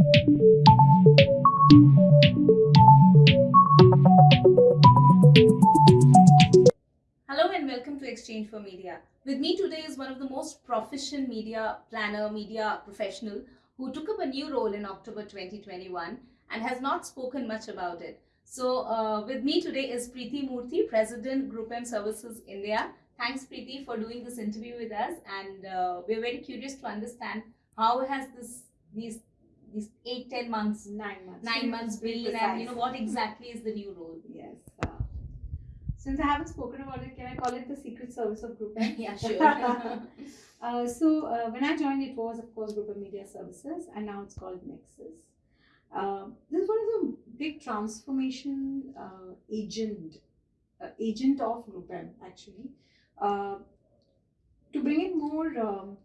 Hello and welcome to Exchange for Media. With me today is one of the most proficient media planner, media professional who took up a new role in October 2021 and has not spoken much about it. So, uh, with me today is Preeti Murthy, President Group M Services India. Thanks, Preeti, for doing this interview with us, and uh, we're very curious to understand how has this these these eight ten months, Nine months. nine months be and you know what exactly is the new role? Yes. Uh, since I haven't spoken about it, can I call it the secret service of Group M? yeah, sure. uh, so uh, when I joined, it was of course Group M Media Services, and now it's called Nexus. Uh, this is one of the big transformation uh, agent uh, agent of Group M actually to bring in more um,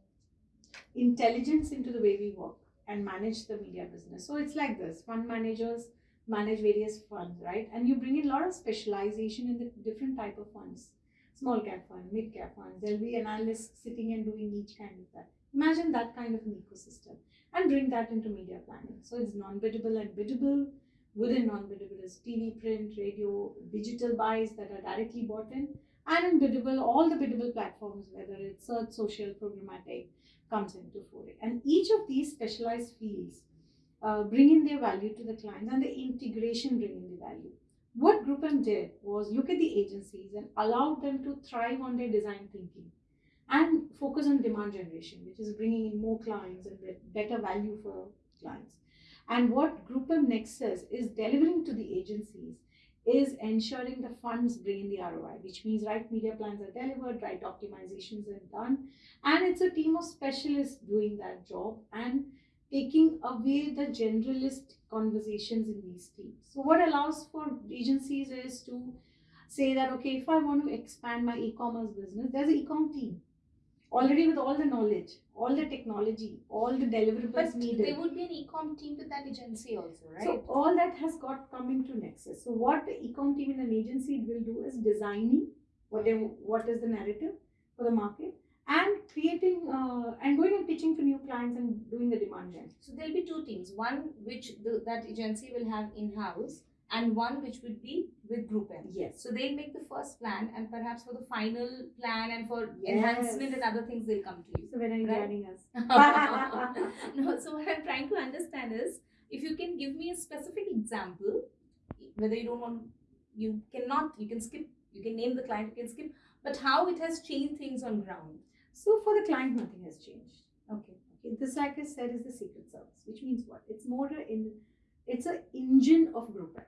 intelligence into the way we work and manage the media business. So it's like this: fund managers manage various funds, right? And you bring in a lot of specialization in the different type of funds. Small cap fund, mid cap funds. There'll be analysts sitting and doing each kind of that. Imagine that kind of an ecosystem and bring that into media planning. So it's non-biddable and biddable. Within non-biddable is TV, print, radio, digital buys that are directly bought in. And in biddable, all the biddable platforms, whether it's search, social, programmatic, comes into foray. And each of these specialized fields uh, bring in their value to the clients and the integration bring in the value. What Group M did was look at the agencies and allow them to thrive on their design thinking and focus on demand generation, which is bringing in more clients and better value for clients. And what Group M Nexus is delivering to the agencies is ensuring the funds bring in the ROI, which means right media plans are delivered, right optimizations are done, and it's a team of specialists doing that job and taking away the generalist conversations in these teams. So, what allows for agencies is to say that, okay, if I want to expand my e commerce business, there's an e com team already with all the knowledge, all the technology, all the deliverables But needed. there would be an e-com team with that agency also, right? So all that has got come into Nexus. So what the ecom team in an agency will do is designing what they what is the narrative for the market and creating uh, and going and pitching to new clients and doing the demand gen. So there'll be two teams. One which the, that agency will have in-house, and one which would be with Group M. Yes. So they'll make the first plan, and perhaps for the final plan and for Yes. enhancement and other things, they'll come to you. So when are you Right. joining us? no, so what I'm trying to understand is if you can give me a specific example, whether you don't want, you cannot, you can skip, you can name the client, you can skip, but how it has changed things on ground. So for the client, nothing has changed. Okay. Okay, this, like I said, is the secret service, which means what? It's more in, it's an engine of group M.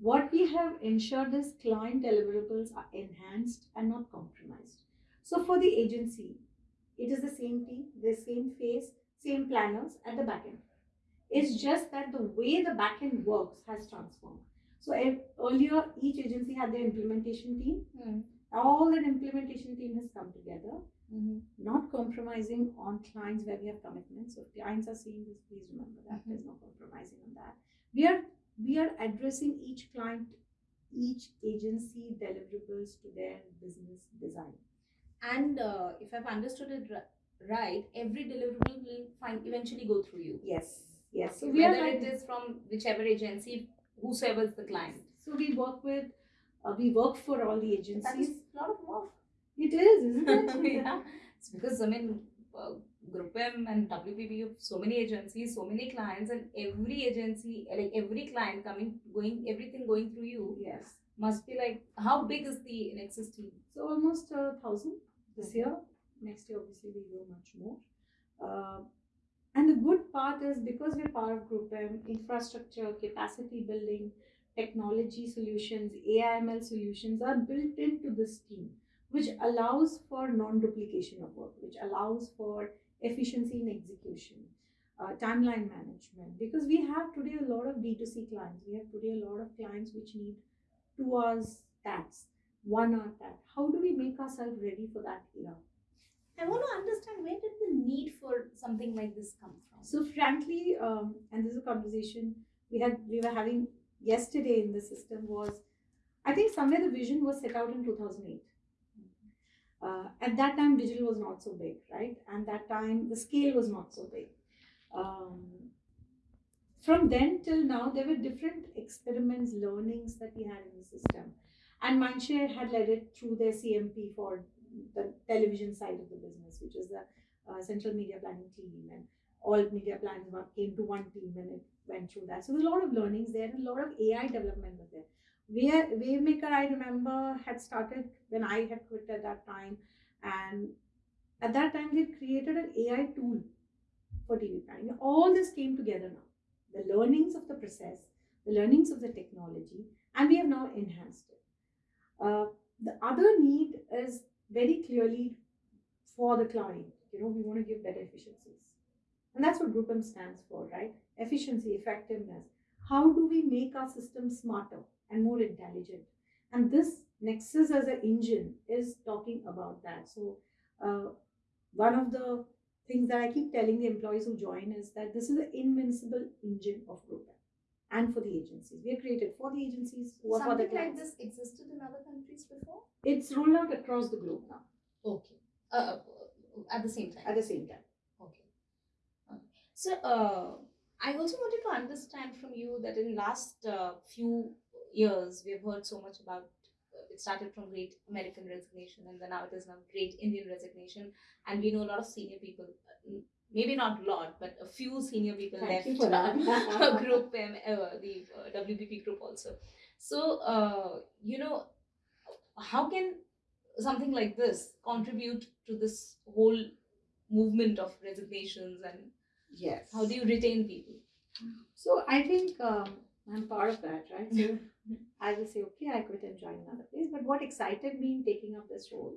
What we have ensured is client deliverables are enhanced and not compromised. So for the agency, it is the same team, the same face, same planners at the back end. It's just that the way the back end works has transformed. So earlier, each agency had their implementation team. Hmm. All that implementation team has come together Mm-hmm. not compromising on clients where we have commitments. So if clients are seeing this, please remember that Mhm. there's no compromising on that. We are we are addressing each client, each agency deliverables to their business design. And uh, if I've understood it right, every deliverable will find eventually go through you. Yes, yes. So we are Whether like- it is from whichever agency, whosoever is the client. So we work with, uh, we work for all the agencies. is a lot of work. It is, isn't it? yeah. It's because I mean, uh, Group M and WPP so many agencies, so many clients, and every agency, like every client coming, going, everything going through you Yes. must be like, how big is the Nexus team? So almost a thousand this year. Next year, obviously, we grow much more. Uh, and the good part is because we're part of Group M, infrastructure, capacity building, technology solutions, AIML solutions are built into this team, which allows for non-duplication of work, which allows for efficiency in execution, uh, timeline management. Because we have today a lot of B2C clients. We have today a lot of clients which need two hours tax one hour that. How do we make ourselves ready for that era? I want to understand where did the need for something like this come from? So frankly, um, and this is a conversation we had we were having yesterday in the system was, I think somewhere the vision was set out in 2008. Uh, at that time, digital was not so big, right? And that time, the scale was not so big. Um, from then till now, there were different experiments, learnings that we had in the system. And Mindshare had led it through their CMP for the television side of the business, which is the uh, central media planning team. And all media plans came to one team and it went through that. So there was a lot of learnings there and a lot of AI development was there. Wave, Wavemaker, I remember, had started when I had quit at that time. And at that time, they created an AI tool for TV planning. All this came together now. The learnings of the process, the learnings of the technology, and we have now enhanced it. Uh, the other need is very clearly for the client. You know, we want to give better efficiencies. And that's what GroupM stands for, right? Efficiency, effectiveness. How do we make our system smarter and more intelligent? And this Nexus as an engine is talking about that. So, uh, one of the things that I keep telling the employees who join is that this is an invincible engine of GroupM and for the agencies. We are created for the agencies who are for the Something like this existed in other countries before? It's rolled out across the globe now Okay. Uh, at the same time. at the same time. Okay. Okay. So, uh, I also wanted to understand from you that in last uh, few years we've heard so much about. uh, It started from Great American Resignation, and then now it is now Great Indian Resignation, and we know a lot of senior people. uh, Maybe not a lot, but a few senior people Thank left you for that. uh, group, um, uh, the uh, WPP group also. So, uh, you know, how can something like this contribute to this whole movement of resignations and Yes. how do you retain people? So I think um, I'm part of that, right? So I will say, okay, I quit and join another place. But what excited me in taking up this role,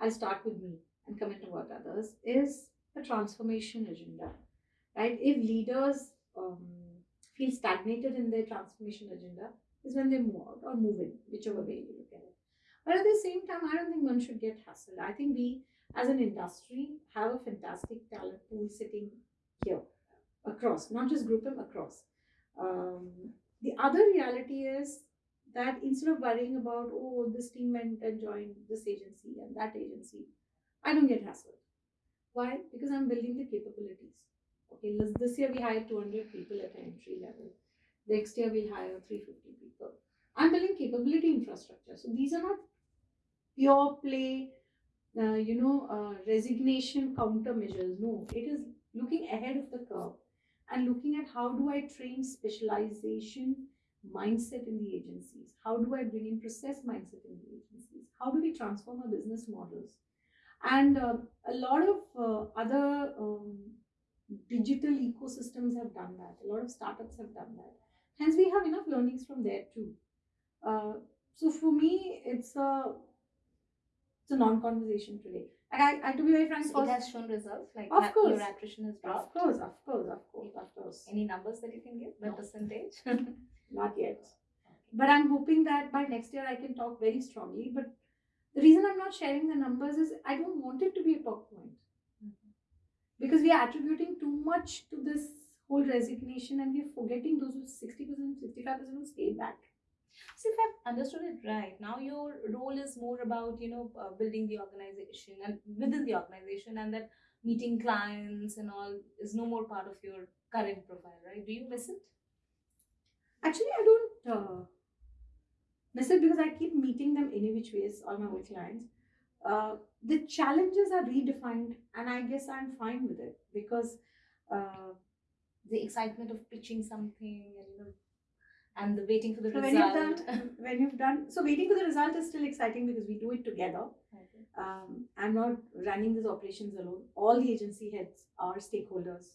I'll start with me and come into what others, is a transformation agenda, right? If leaders um, feel stagnated in their transformation agenda, is when they move out or move in, whichever way you look at it. But at the same time, I don't think one should get hassled. I think we, as an industry, have a fantastic talent pool sitting here across, not just GroupM across. Um, the other reality is that instead of worrying about, oh, this team went and joined this agency and that agency, I don't get hassled. Why? Because I'm building the capabilities. Okay, this- year we hired 200 people at entry level. Next year we'll hire 350 people. I'm building capability infrastructure. So these are not pure play, uh, you know, uh, resignation countermeasures. No, it is looking ahead of the curve and looking at how do I train specialization mindset in the agencies? How do I bring in process mindset in the agencies? How do we transform our business models? And um, a lot of uh, other um, digital ecosystems have done that. A lot of startups have done that. Hence, we have enough learnings from there too. Uh, so for me, it's a it's a non-conversation today. Like I, I to be very frank, it has shown results, like Of course. your attrition has of course, of course, of course, of course. Any numbers that you can give, the No. percentage? Not yet. But I'm hoping that by next year I can talk very strongly. But the reason I'm not sharing the numbers is I don't want it to be a talk point mm-hmm. because we are attributing too much to this whole resignation and we're forgetting those who 60%, 65% who stayed back. So if I've understood it right, now your role is more about you know uh, building the organization and within the organization, and that meeting clients and all is no more part of your current profile, right? Do you miss it? Actually, I don't uh, miss it because I keep meeting them any which ways, all my old clients. Uh, the challenges are redefined, and I guess I'm fine with it because uh, The excitement of pitching something and you know, and the waiting for the so when you've result. done, when you've done, so waiting for the result is still exciting because we do it together. Okay. Um, I'm not running these operations alone. All the agency heads are stakeholders,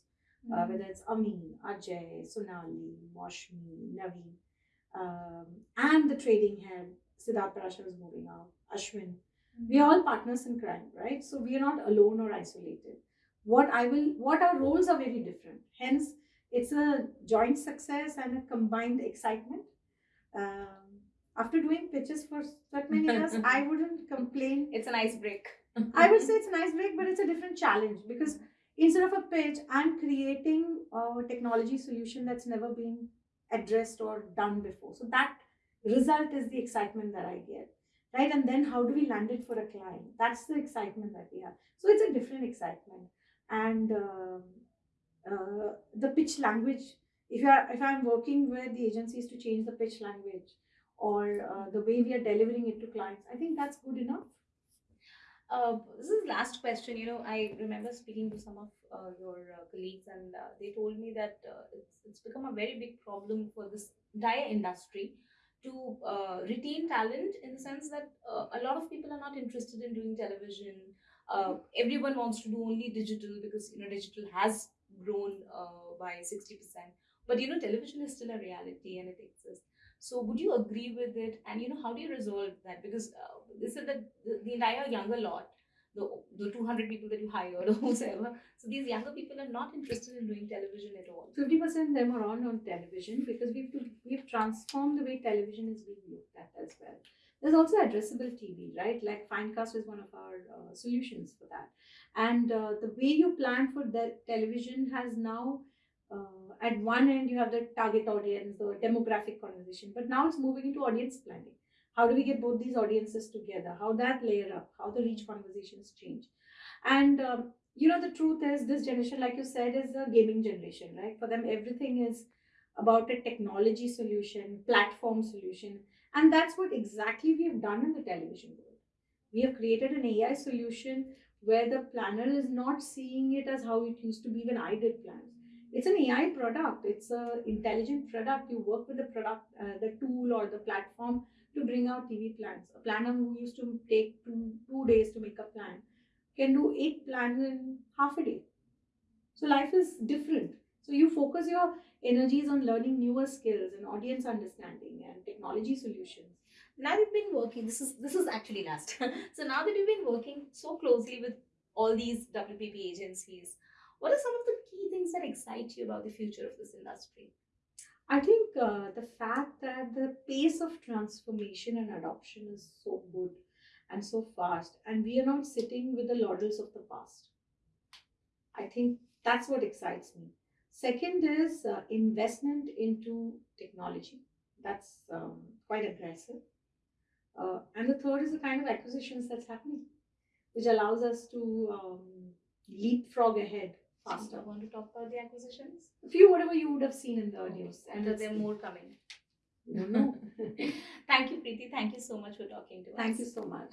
uh, Mhm. whether it's Amin, Ajay, Sonali, Moshmi, Naveen, um, and the trading head, Siddharth Parashar is moving out, Ashwin. We are all partners in crime, right? So we are not alone or isolated. What I will, what our roles are very different. Hence, it's a joint success and a combined excitement. Um, after doing pitches for that many years, I wouldn't complain It's an ice break. I would say it's a nice break, but it's a different challenge because instead of a pitch, I'm creating a technology solution that's never been addressed or done before. So that result is the excitement that I get, right? And then how do we land it for a client? That's the excitement that we have. So it's a different excitement, and um uh, the pitch language if you are if i'm working with the agencies to change the pitch language or uh, the way we are delivering it to clients i think that's good enough Uh, this is last question. You know, I remember speaking to some of uh, your uh, colleagues, and uh, they told me that uh, it's it's become a very big problem for this entire industry to retain talent in the sense that a lot of people are not interested in doing television. Everyone wants to do only digital because you know digital has grown uh, by sixty percent. But you know, television is still a reality and it exists. So, would you agree with it? And you know, how do you resolve that? Because uh, said that the, the entire younger lot, the the two hundred people that you hired or whoever, so these younger people are not interested in doing television at all. 50% of them are on on television because we've to, we've transformed the way television is being looked at as well. There's also addressable TV, right? Like Finecast is one of our uh, solutions for that. And uh, the way you plan for the television has now, uh, at one end, you have the target audience, the demographic conversation, but now it's moving into audience planning. How do we get both these audiences together? How that layer up? How the reach conversations change? And um, you know the truth is this generation like you said is a gaming generation right for them everything is about a technology solution platform solution and that's what exactly we have done in the television world. We have created an ai solution where the planner is not seeing it as how it used to be when i did plans. It's an ai product. It's a intelligent product. You work with the product uh, the tool or the platform to bring out tv plans. A planner who used to take two, two days to make a plan can do eight plans in half a day. So life is different. So you focus your energies on learning newer skills and audience understanding and technology solutions. Now you've been working. This is this is actually last. so now that you've been working so closely with all these WPP agencies, what are some of the key things that excite you about the future of this industry? I think uh, the fact that the pace of transformation and adoption is so good and so fast, and we are not sitting with the laurels of the past. I think that's what excites me. Second is uh, investment into technology. That's um, quite aggressive. Uh, and the third is the kind of acquisitions that's happening, which allows us to um, leapfrog ahead faster. you want to talk about the acquisitions? A few, whatever you would have seen in the news. and that there are more coming. No, no. Thank you, Preeti. Thank you so much for talking to us. Thank you so much.